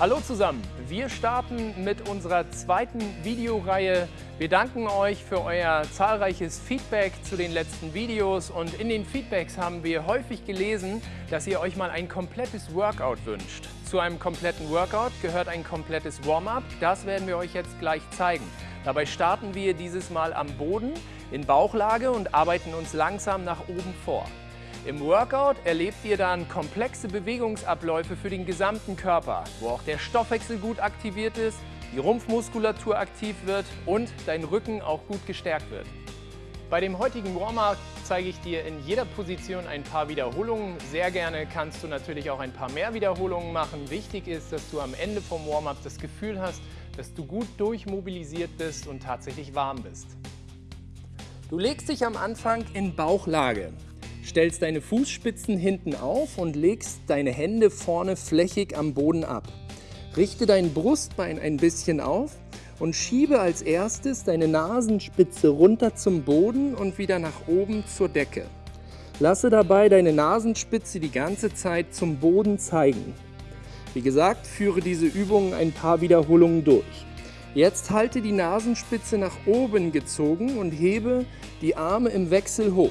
Hallo zusammen, wir starten mit unserer zweiten Videoreihe. Wir danken euch für euer zahlreiches Feedback zu den letzten Videos und in den Feedbacks haben wir häufig gelesen, dass ihr euch mal ein komplettes Workout wünscht. Zu einem kompletten Workout gehört ein komplettes Warm-up, das werden wir euch jetzt gleich zeigen. Dabei starten wir dieses Mal am Boden in Bauchlage und arbeiten uns langsam nach oben vor. Im Workout erlebt ihr dann komplexe Bewegungsabläufe für den gesamten Körper, wo auch der Stoffwechsel gut aktiviert ist, die Rumpfmuskulatur aktiv wird und dein Rücken auch gut gestärkt wird. Bei dem heutigen Warm-up zeige ich dir in jeder Position ein paar Wiederholungen. Sehr gerne kannst du natürlich auch ein paar mehr Wiederholungen machen. Wichtig ist, dass du am Ende vom Warm-up das Gefühl hast, dass du gut durchmobilisiert bist und tatsächlich warm bist. Du legst dich am Anfang in Bauchlage. Stellst deine Fußspitzen hinten auf und legst deine Hände vorne flächig am Boden ab. Richte dein Brustbein ein bisschen auf und schiebe als erstes deine Nasenspitze runter zum Boden und wieder nach oben zur Decke. Lasse dabei deine Nasenspitze die ganze Zeit zum Boden zeigen. Wie gesagt, führe diese Übungen ein paar Wiederholungen durch. Jetzt halte die Nasenspitze nach oben gezogen und hebe die Arme im Wechsel hoch.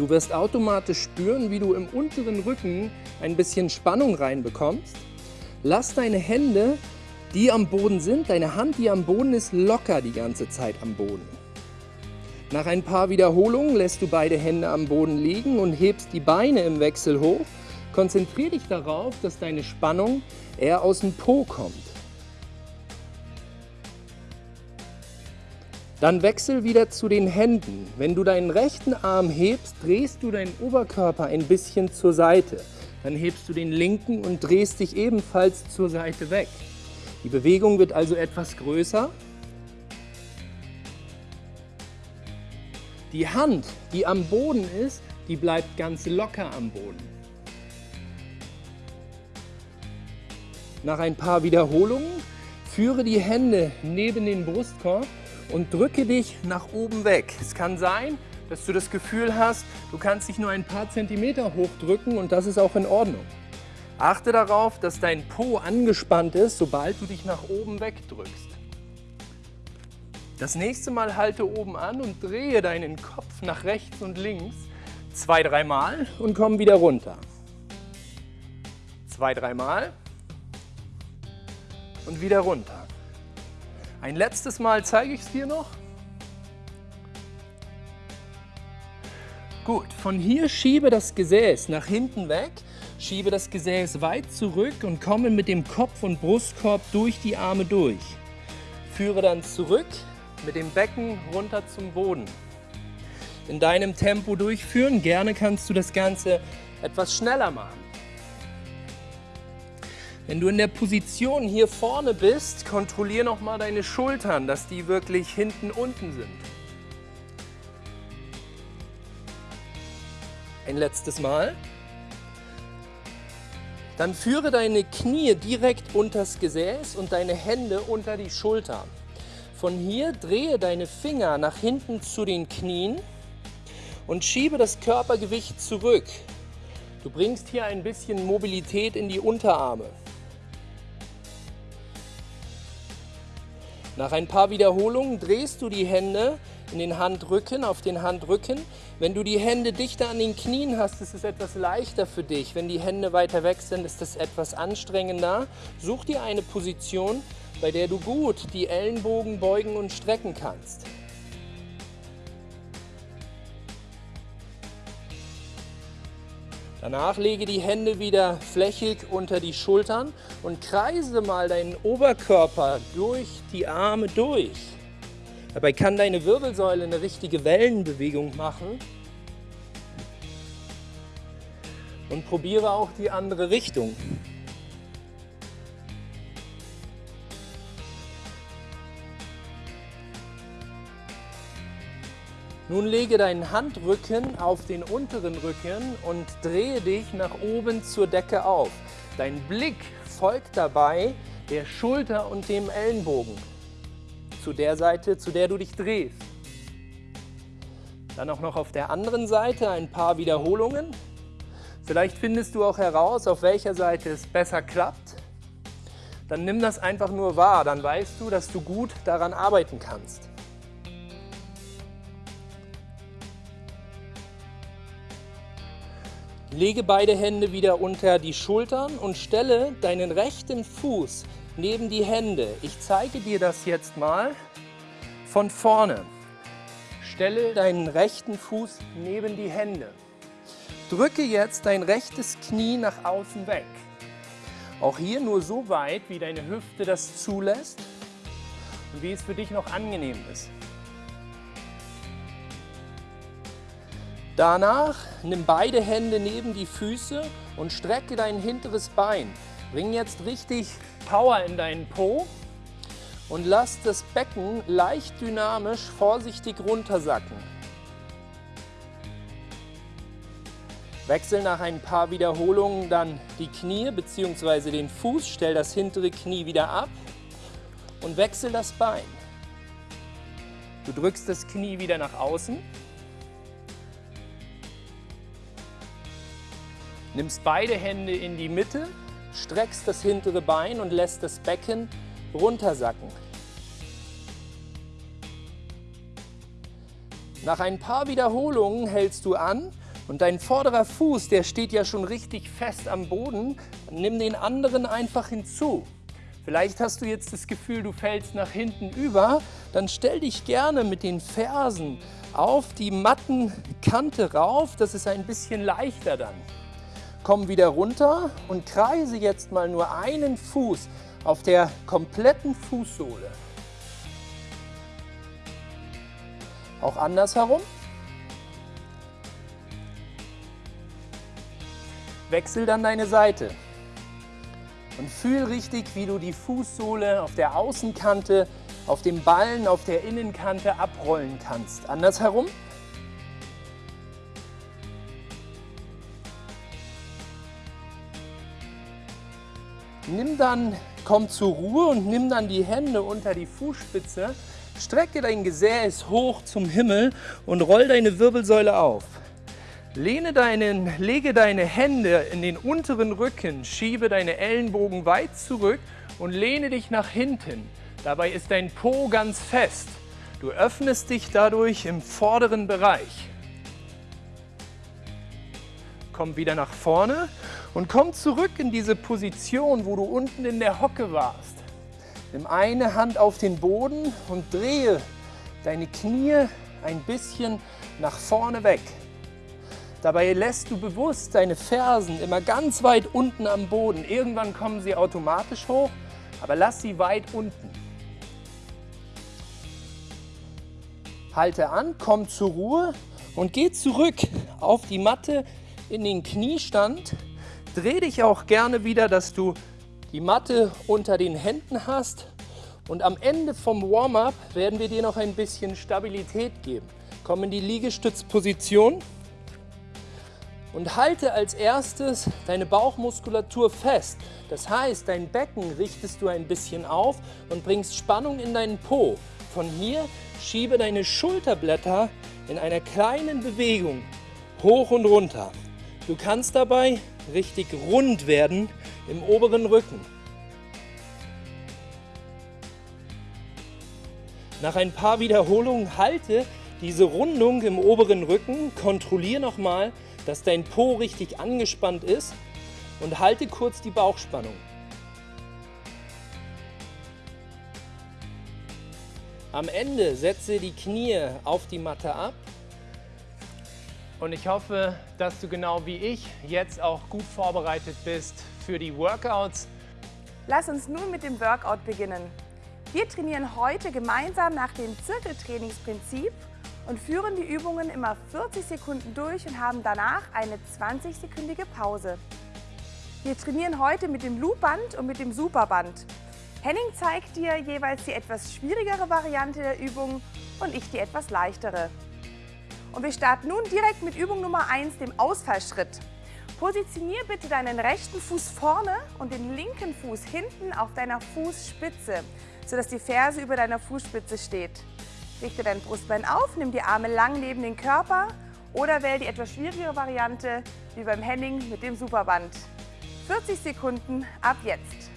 Du wirst automatisch spüren, wie du im unteren Rücken ein bisschen Spannung reinbekommst. Lass deine Hände, die am Boden sind, deine Hand, die am Boden ist, locker die ganze Zeit am Boden. Nach ein paar Wiederholungen lässt du beide Hände am Boden liegen und hebst die Beine im Wechsel hoch. Konzentriere dich darauf, dass deine Spannung eher aus dem Po kommt. Dann wechsel wieder zu den Händen. Wenn du deinen rechten Arm hebst, drehst du deinen Oberkörper ein bisschen zur Seite. Dann hebst du den linken und drehst dich ebenfalls zur Seite weg. Die Bewegung wird also etwas größer. Die Hand, die am Boden ist, die bleibt ganz locker am Boden. Nach ein paar Wiederholungen führe die Hände neben den Brustkorb und drücke dich nach oben weg. Es kann sein, dass du das Gefühl hast, du kannst dich nur ein paar Zentimeter hochdrücken und das ist auch in Ordnung. Achte darauf, dass dein Po angespannt ist, sobald du dich nach oben wegdrückst. Das nächste Mal halte oben an und drehe deinen Kopf nach rechts und links zwei, dreimal und komm wieder runter. Zwei, dreimal und wieder runter. Ein letztes Mal zeige ich es dir noch. Gut, von hier schiebe das Gesäß nach hinten weg, schiebe das Gesäß weit zurück und komme mit dem Kopf und Brustkorb durch die Arme durch. Führe dann zurück mit dem Becken runter zum Boden. In deinem Tempo durchführen, gerne kannst du das Ganze etwas schneller machen. Wenn du in der Position hier vorne bist, kontrolliere nochmal deine Schultern, dass die wirklich hinten unten sind. Ein letztes Mal. Dann führe deine Knie direkt unters Gesäß und deine Hände unter die Schultern. Von hier drehe deine Finger nach hinten zu den Knien und schiebe das Körpergewicht zurück. Du bringst hier ein bisschen Mobilität in die Unterarme. Nach ein paar Wiederholungen drehst du die Hände in den Handrücken, auf den Handrücken. Wenn du die Hände dichter an den Knien hast, ist es etwas leichter für dich. Wenn die Hände weiter weg sind, ist es etwas anstrengender. Such dir eine Position, bei der du gut die Ellenbogen beugen und strecken kannst. Danach lege die Hände wieder flächig unter die Schultern und kreise mal deinen Oberkörper durch die Arme durch. Dabei kann deine Wirbelsäule eine richtige Wellenbewegung machen. Und probiere auch die andere Richtung. Nun lege deinen Handrücken auf den unteren Rücken und drehe dich nach oben zur Decke auf. Dein Blick folgt dabei der Schulter und dem Ellenbogen zu der Seite, zu der du dich drehst. Dann auch noch auf der anderen Seite ein paar Wiederholungen. Vielleicht findest du auch heraus, auf welcher Seite es besser klappt. dann nimm das einfach nur wahr. Dann weißt du, dass du gut daran arbeiten kannst. Lege beide Hände wieder unter die Schultern und stelle deinen rechten Fuß neben die Hände. Ich zeige dir das jetzt mal von vorne. Stelle deinen rechten Fuß neben die Hände. Drücke jetzt dein rechtes Knie nach außen weg. Auch hier nur so weit, wie deine Hüfte das zulässt und wie es für dich noch angenehm ist. Danach nimm beide Hände neben die Füße und strecke dein hinteres Bein. Bring jetzt richtig Power in deinen Po und lass das Becken leicht dynamisch vorsichtig runtersacken. Wechsel nach ein paar Wiederholungen dann die Knie bzw. den Fuß, stell das hintere Knie wieder ab und wechsel das Bein. Du drückst das Knie wieder nach außen Nimmst beide Hände in die Mitte, streckst das hintere Bein und lässt das Becken runtersacken. Nach ein paar Wiederholungen hältst du an und dein vorderer Fuß, der steht ja schon richtig fest am Boden, nimm den anderen einfach hinzu. Vielleicht hast du jetzt das Gefühl, du fällst nach hinten über, dann stell dich gerne mit den Fersen auf die Mattenkante rauf, das ist ein bisschen leichter dann. Komm wieder runter und kreise jetzt mal nur einen Fuß auf der kompletten Fußsohle. Auch andersherum. Wechsel dann deine Seite und fühl richtig, wie du die Fußsohle auf der Außenkante, auf dem Ballen, auf der Innenkante abrollen kannst. Andersherum. Nimm dann, komm zur Ruhe und nimm dann die Hände unter die Fußspitze, strecke dein Gesäß hoch zum Himmel und roll deine Wirbelsäule auf. Lehne deinen, lege deine Hände in den unteren Rücken, schiebe deine Ellenbogen weit zurück und lehne dich nach hinten. Dabei ist dein Po ganz fest. Du öffnest dich dadurch im vorderen Bereich. Komm wieder nach vorne und komm zurück in diese Position, wo du unten in der Hocke warst. Nimm eine Hand auf den Boden und drehe deine Knie ein bisschen nach vorne weg. Dabei lässt du bewusst deine Fersen immer ganz weit unten am Boden. Irgendwann kommen sie automatisch hoch, aber lass sie weit unten. Halte an, komm zur Ruhe und geh zurück auf die Matte in den Kniestand Dreh dich auch gerne wieder, dass du die Matte unter den Händen hast. Und am Ende vom Warm-up werden wir dir noch ein bisschen Stabilität geben. Komm in die Liegestützposition und halte als erstes deine Bauchmuskulatur fest. Das heißt, dein Becken richtest du ein bisschen auf und bringst Spannung in deinen Po. Von hier schiebe deine Schulterblätter in einer kleinen Bewegung hoch und runter. Du kannst dabei richtig rund werden im oberen Rücken. Nach ein paar Wiederholungen halte diese Rundung im oberen Rücken, kontrolliere nochmal, dass dein Po richtig angespannt ist und halte kurz die Bauchspannung. Am Ende setze die Knie auf die Matte ab und ich hoffe, dass du genau wie ich jetzt auch gut vorbereitet bist für die Workouts. Lass uns nun mit dem Workout beginnen. Wir trainieren heute gemeinsam nach dem Zirkeltrainingsprinzip und führen die Übungen immer 40 Sekunden durch und haben danach eine 20-sekündige Pause. Wir trainieren heute mit dem Loopband und mit dem Superband. Henning zeigt dir jeweils die etwas schwierigere Variante der Übung und ich die etwas leichtere. Und wir starten nun direkt mit Übung Nummer 1, dem Ausfallschritt. Positionier bitte deinen rechten Fuß vorne und den linken Fuß hinten auf deiner Fußspitze, sodass die Ferse über deiner Fußspitze steht. Richte dein Brustbein auf, nimm die Arme lang neben den Körper oder wähle die etwas schwierigere Variante, wie beim Henning mit dem Superband. 40 Sekunden ab jetzt.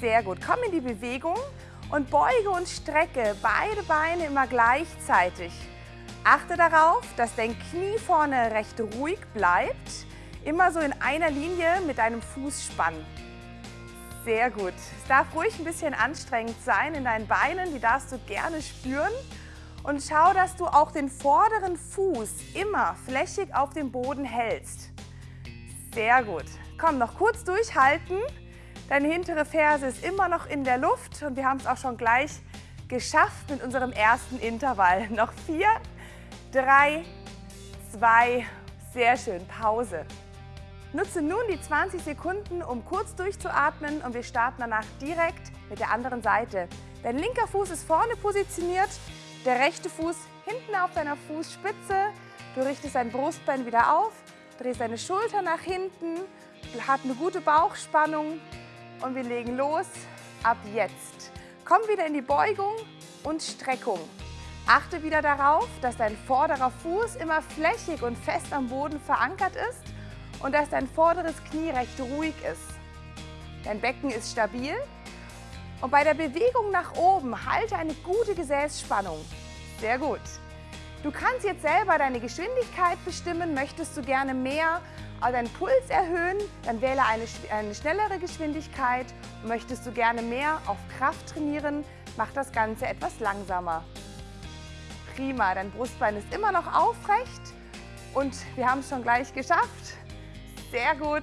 Sehr gut. Komm in die Bewegung und beuge und strecke beide Beine immer gleichzeitig. Achte darauf, dass dein Knie vorne recht ruhig bleibt. Immer so in einer Linie mit deinem Fußspann. Sehr gut. Es darf ruhig ein bisschen anstrengend sein in deinen Beinen, die darfst du gerne spüren. Und schau, dass du auch den vorderen Fuß immer flächig auf dem Boden hältst. Sehr gut. Komm, noch kurz durchhalten. Deine hintere Ferse ist immer noch in der Luft und wir haben es auch schon gleich geschafft mit unserem ersten Intervall. Noch vier, drei, zwei, sehr schön, Pause. Nutze nun die 20 Sekunden, um kurz durchzuatmen und wir starten danach direkt mit der anderen Seite. Dein linker Fuß ist vorne positioniert, der rechte Fuß hinten auf deiner Fußspitze. Du richtest dein Brustbein wieder auf, drehst deine Schulter nach hinten, hat eine gute Bauchspannung und wir legen los ab jetzt. Komm wieder in die Beugung und Streckung. Achte wieder darauf, dass dein vorderer Fuß immer flächig und fest am Boden verankert ist und dass dein vorderes Knie recht ruhig ist. Dein Becken ist stabil und bei der Bewegung nach oben halte eine gute Gesäßspannung. Sehr gut. Du kannst jetzt selber deine Geschwindigkeit bestimmen. Möchtest du gerne mehr deinen Puls erhöhen, dann wähle eine, eine schnellere Geschwindigkeit. Möchtest du gerne mehr auf Kraft trainieren, mach das Ganze etwas langsamer. Prima, dein Brustbein ist immer noch aufrecht und wir haben es schon gleich geschafft. Sehr gut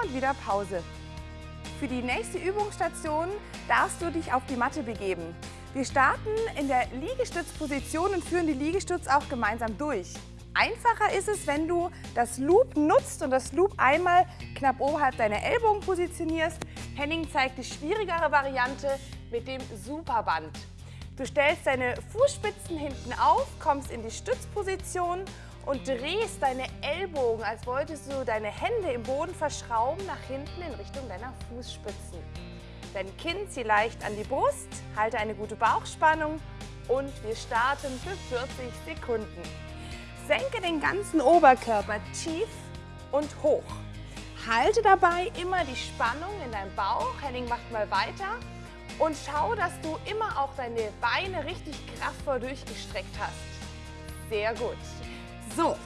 und wieder Pause. Für die nächste Übungsstation darfst du dich auf die Matte begeben. Wir starten in der Liegestützposition und führen die Liegestütz auch gemeinsam durch. Einfacher ist es, wenn du das Loop nutzt und das Loop einmal knapp oberhalb deiner Ellbogen positionierst. Henning zeigt die schwierigere Variante mit dem Superband. Du stellst deine Fußspitzen hinten auf, kommst in die Stützposition und drehst deine Ellbogen, als wolltest du deine Hände im Boden verschrauben, nach hinten in Richtung deiner Fußspitzen. Dein Kinn zieh leicht an die Brust, halte eine gute Bauchspannung und wir starten für 40 Sekunden. Senke den ganzen Oberkörper tief und hoch. Halte dabei immer die Spannung in deinem Bauch. Henning macht mal weiter. Und schau, dass du immer auch deine Beine richtig kraftvoll durchgestreckt hast. Sehr gut. So,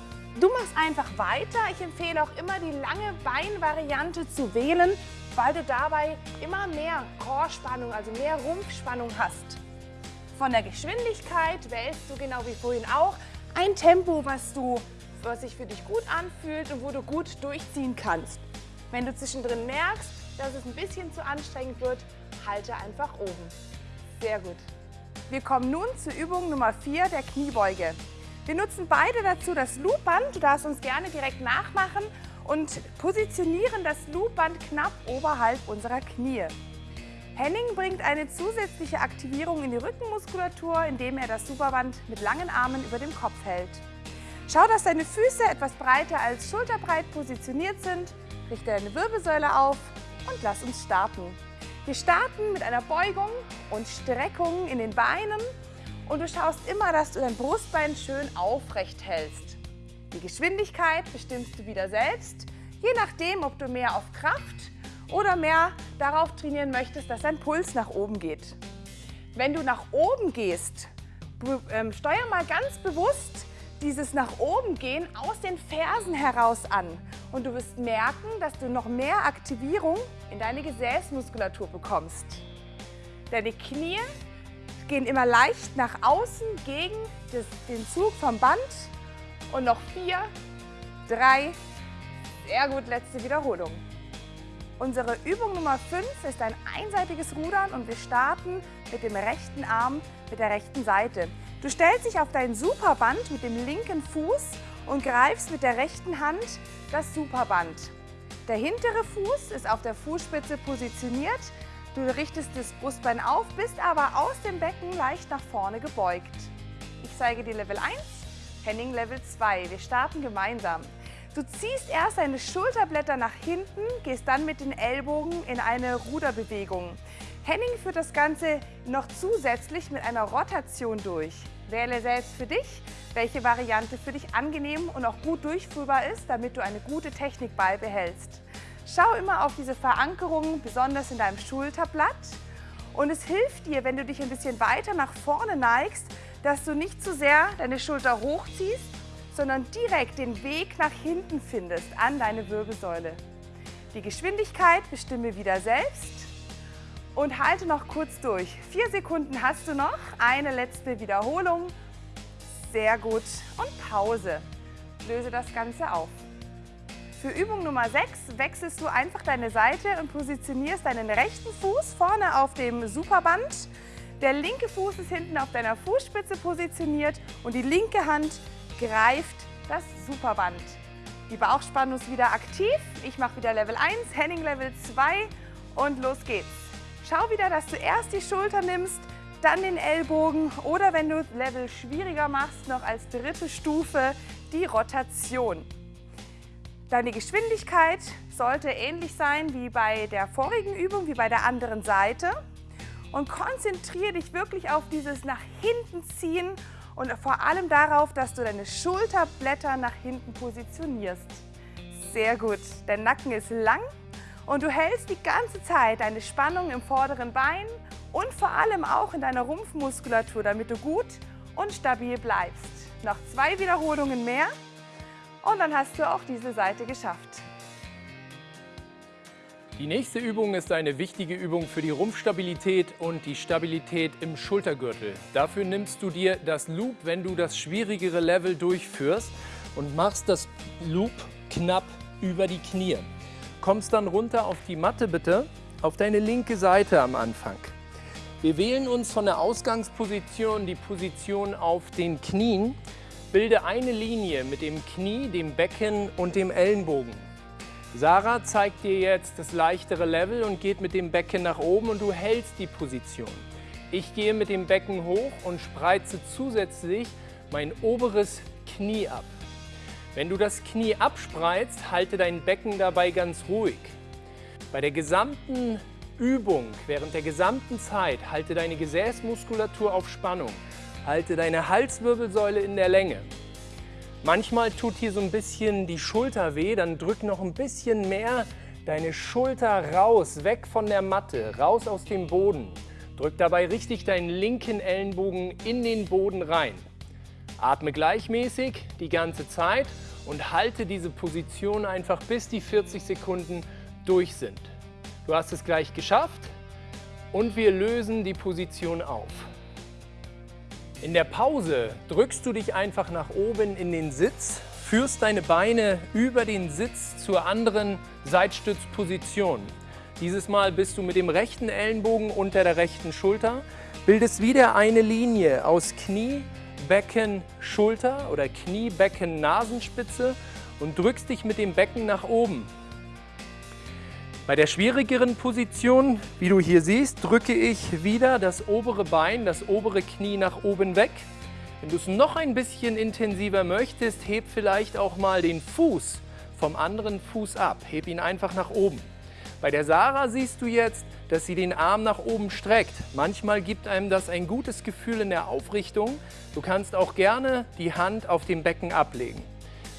du machst einfach weiter. Ich empfehle auch immer die lange Beinvariante zu wählen, weil du dabei immer mehr Chorspannung, also mehr Rumpfspannung hast. Von der Geschwindigkeit wählst du genau wie vorhin auch ein Tempo, was, du, was sich für dich gut anfühlt und wo du gut durchziehen kannst. Wenn du zwischendrin merkst, dass es ein bisschen zu anstrengend wird, halte einfach oben. Sehr gut. Wir kommen nun zur Übung Nummer 4 der Kniebeuge. Wir nutzen beide dazu das Loopband. Du darfst uns gerne direkt nachmachen und positionieren das Loopband knapp oberhalb unserer Knie. Henning bringt eine zusätzliche Aktivierung in die Rückenmuskulatur, indem er das Superband mit langen Armen über dem Kopf hält. Schau, dass deine Füße etwas breiter als schulterbreit positioniert sind. Richte deine Wirbelsäule auf und lass uns starten. Wir starten mit einer Beugung und Streckung in den Beinen und du schaust immer, dass du dein Brustbein schön aufrecht hältst. Die Geschwindigkeit bestimmst du wieder selbst, je nachdem, ob du mehr auf Kraft oder mehr darauf trainieren möchtest, dass dein Puls nach oben geht. Wenn du nach oben gehst, ähm, steuer mal ganz bewusst dieses nach oben gehen aus den Fersen heraus an. Und du wirst merken, dass du noch mehr Aktivierung in deine Gesäßmuskulatur bekommst. Deine Knie gehen immer leicht nach außen gegen das, den Zug vom Band. Und noch vier, drei, sehr gut, letzte Wiederholung. Unsere Übung Nummer 5 ist ein einseitiges Rudern und wir starten mit dem rechten Arm mit der rechten Seite. Du stellst dich auf dein Superband mit dem linken Fuß und greifst mit der rechten Hand das Superband. Der hintere Fuß ist auf der Fußspitze positioniert. Du richtest das Brustbein auf, bist aber aus dem Becken leicht nach vorne gebeugt. Ich zeige dir Level 1, Henning Level 2. Wir starten gemeinsam. Du ziehst erst deine Schulterblätter nach hinten, gehst dann mit den Ellbogen in eine Ruderbewegung. Henning führt das Ganze noch zusätzlich mit einer Rotation durch. Wähle selbst für dich, welche Variante für dich angenehm und auch gut durchführbar ist, damit du eine gute Technik beibehältst. Schau immer auf diese Verankerung, besonders in deinem Schulterblatt. Und es hilft dir, wenn du dich ein bisschen weiter nach vorne neigst, dass du nicht zu sehr deine Schulter hochziehst, sondern direkt den Weg nach hinten findest an deine Wirbelsäule. Die Geschwindigkeit bestimme wieder selbst und halte noch kurz durch. Vier Sekunden hast du noch, eine letzte Wiederholung. Sehr gut und Pause. Löse das Ganze auf. Für Übung Nummer 6 wechselst du einfach deine Seite und positionierst deinen rechten Fuß vorne auf dem Superband. Der linke Fuß ist hinten auf deiner Fußspitze positioniert und die linke Hand greift das Superband. Die Bauchspannung ist wieder aktiv. Ich mache wieder Level 1, Henning Level 2 und los geht's. Schau wieder, dass du erst die Schulter nimmst, dann den Ellbogen oder wenn du Level schwieriger machst, noch als dritte Stufe die Rotation. Deine Geschwindigkeit sollte ähnlich sein wie bei der vorigen Übung, wie bei der anderen Seite. Und konzentriere dich wirklich auf dieses nach hinten ziehen und vor allem darauf, dass du deine Schulterblätter nach hinten positionierst. Sehr gut. Der Nacken ist lang und du hältst die ganze Zeit deine Spannung im vorderen Bein und vor allem auch in deiner Rumpfmuskulatur, damit du gut und stabil bleibst. Noch zwei Wiederholungen mehr und dann hast du auch diese Seite geschafft. Die nächste Übung ist eine wichtige Übung für die Rumpfstabilität und die Stabilität im Schultergürtel. Dafür nimmst du dir das Loop, wenn du das schwierigere Level durchführst und machst das Loop knapp über die Knie. Kommst dann runter auf die Matte bitte, auf deine linke Seite am Anfang. Wir wählen uns von der Ausgangsposition die Position auf den Knien Bilde eine Linie mit dem Knie, dem Becken und dem Ellenbogen. Sarah zeigt dir jetzt das leichtere Level und geht mit dem Becken nach oben und du hältst die Position. Ich gehe mit dem Becken hoch und spreize zusätzlich mein oberes Knie ab. Wenn du das Knie abspreizt, halte dein Becken dabei ganz ruhig. Bei der gesamten Übung, während der gesamten Zeit, halte deine Gesäßmuskulatur auf Spannung. Halte deine Halswirbelsäule in der Länge. Manchmal tut hier so ein bisschen die Schulter weh, dann drück noch ein bisschen mehr deine Schulter raus, weg von der Matte, raus aus dem Boden. Drück dabei richtig deinen linken Ellenbogen in den Boden rein. Atme gleichmäßig die ganze Zeit und halte diese Position einfach bis die 40 Sekunden durch sind. Du hast es gleich geschafft und wir lösen die Position auf. In der Pause drückst du dich einfach nach oben in den Sitz, führst deine Beine über den Sitz zur anderen Seitstützposition. Dieses Mal bist du mit dem rechten Ellenbogen unter der rechten Schulter, bildest wieder eine Linie aus Knie, Becken, Schulter oder Knie, Becken, Nasenspitze und drückst dich mit dem Becken nach oben. Bei der schwierigeren Position, wie du hier siehst, drücke ich wieder das obere Bein, das obere Knie nach oben weg. Wenn du es noch ein bisschen intensiver möchtest, heb vielleicht auch mal den Fuß vom anderen Fuß ab. Heb ihn einfach nach oben. Bei der Sarah siehst du jetzt, dass sie den Arm nach oben streckt. Manchmal gibt einem das ein gutes Gefühl in der Aufrichtung. Du kannst auch gerne die Hand auf dem Becken ablegen.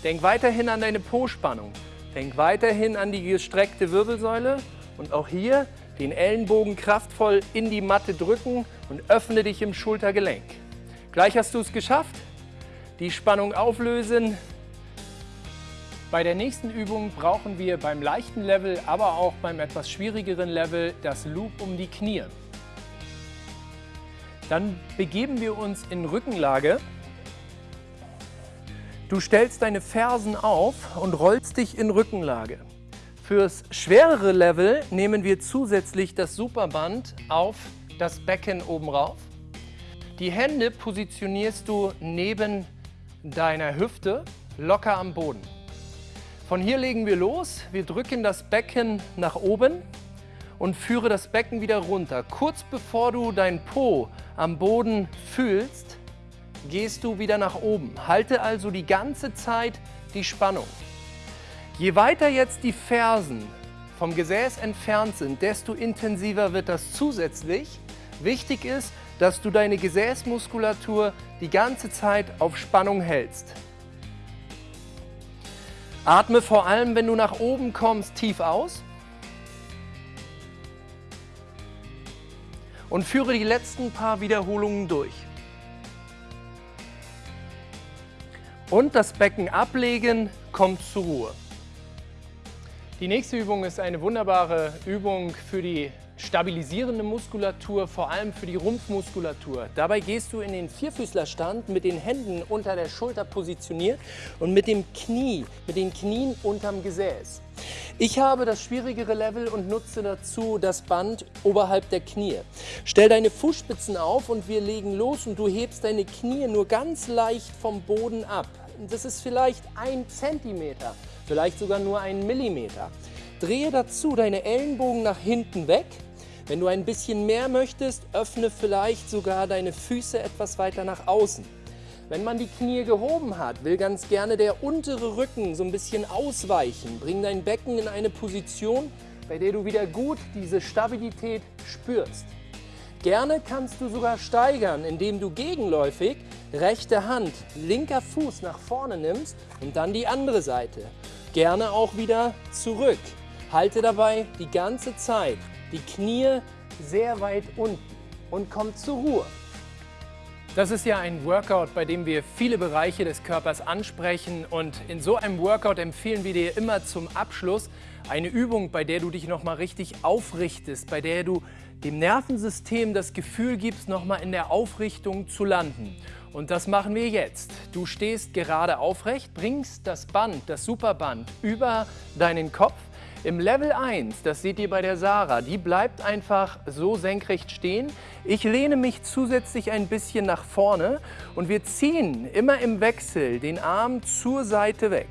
Denk weiterhin an deine Po-Spannung. Denk weiterhin an die gestreckte Wirbelsäule und auch hier den Ellenbogen kraftvoll in die Matte drücken und öffne dich im Schultergelenk. Gleich hast du es geschafft. Die Spannung auflösen. Bei der nächsten Übung brauchen wir beim leichten Level, aber auch beim etwas schwierigeren Level das Loop um die Knie. Dann begeben wir uns in Rückenlage Du stellst deine Fersen auf und rollst dich in Rückenlage. Fürs schwerere Level nehmen wir zusätzlich das Superband auf das Becken oben rauf. Die Hände positionierst du neben deiner Hüfte locker am Boden. Von hier legen wir los. Wir drücken das Becken nach oben und führe das Becken wieder runter. Kurz bevor du dein Po am Boden fühlst, gehst du wieder nach oben. Halte also die ganze Zeit die Spannung. Je weiter jetzt die Fersen vom Gesäß entfernt sind, desto intensiver wird das zusätzlich. Wichtig ist, dass du deine Gesäßmuskulatur die ganze Zeit auf Spannung hältst. Atme vor allem, wenn du nach oben kommst, tief aus. Und führe die letzten paar Wiederholungen durch. Und das Becken ablegen, kommt zur Ruhe. Die nächste Übung ist eine wunderbare Übung für die stabilisierende Muskulatur, vor allem für die Rumpfmuskulatur. Dabei gehst du in den Vierfüßlerstand mit den Händen unter der Schulter positioniert und mit dem Knie, mit den Knien unterm Gesäß. Ich habe das schwierigere Level und nutze dazu das Band oberhalb der Knie. Stell deine Fußspitzen auf und wir legen los und du hebst deine Knie nur ganz leicht vom Boden ab. Das ist vielleicht ein Zentimeter, vielleicht sogar nur ein Millimeter. Drehe dazu deine Ellenbogen nach hinten weg. Wenn du ein bisschen mehr möchtest, öffne vielleicht sogar deine Füße etwas weiter nach außen. Wenn man die Knie gehoben hat, will ganz gerne der untere Rücken so ein bisschen ausweichen. Bring dein Becken in eine Position, bei der du wieder gut diese Stabilität spürst. Gerne kannst du sogar steigern, indem du gegenläufig rechte Hand, linker Fuß nach vorne nimmst und dann die andere Seite. Gerne auch wieder zurück. Halte dabei die ganze Zeit die Knie sehr weit unten und komm zur Ruhe. Das ist ja ein Workout, bei dem wir viele Bereiche des Körpers ansprechen und in so einem Workout empfehlen wir dir immer zum Abschluss eine Übung, bei der du dich nochmal richtig aufrichtest, bei der du dem Nervensystem das Gefühl gibst, nochmal in der Aufrichtung zu landen. Und das machen wir jetzt. Du stehst gerade aufrecht, bringst das Band, das Superband über deinen Kopf im Level 1, das seht ihr bei der Sarah, die bleibt einfach so senkrecht stehen. Ich lehne mich zusätzlich ein bisschen nach vorne und wir ziehen immer im Wechsel den Arm zur Seite weg.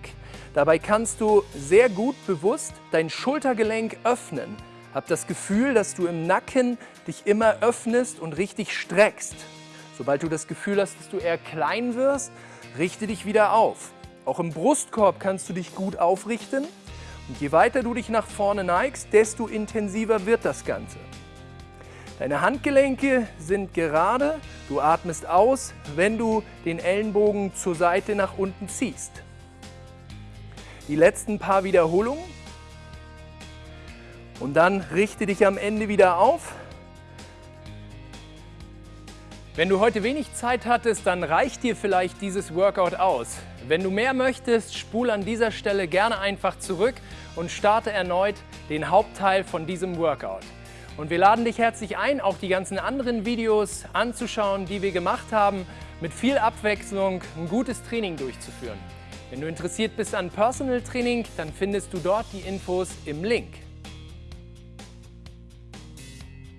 Dabei kannst du sehr gut bewusst dein Schultergelenk öffnen. Hab das Gefühl, dass du im Nacken dich immer öffnest und richtig streckst. Sobald du das Gefühl hast, dass du eher klein wirst, richte dich wieder auf. Auch im Brustkorb kannst du dich gut aufrichten und je weiter du dich nach vorne neigst, desto intensiver wird das Ganze. Deine Handgelenke sind gerade, du atmest aus, wenn du den Ellenbogen zur Seite nach unten ziehst. Die letzten paar Wiederholungen und dann richte dich am Ende wieder auf wenn du heute wenig Zeit hattest, dann reicht dir vielleicht dieses Workout aus. Wenn du mehr möchtest, spul an dieser Stelle gerne einfach zurück und starte erneut den Hauptteil von diesem Workout. Und wir laden dich herzlich ein, auch die ganzen anderen Videos anzuschauen, die wir gemacht haben, mit viel Abwechslung ein gutes Training durchzuführen. Wenn du interessiert bist an Personal Training, dann findest du dort die Infos im Link.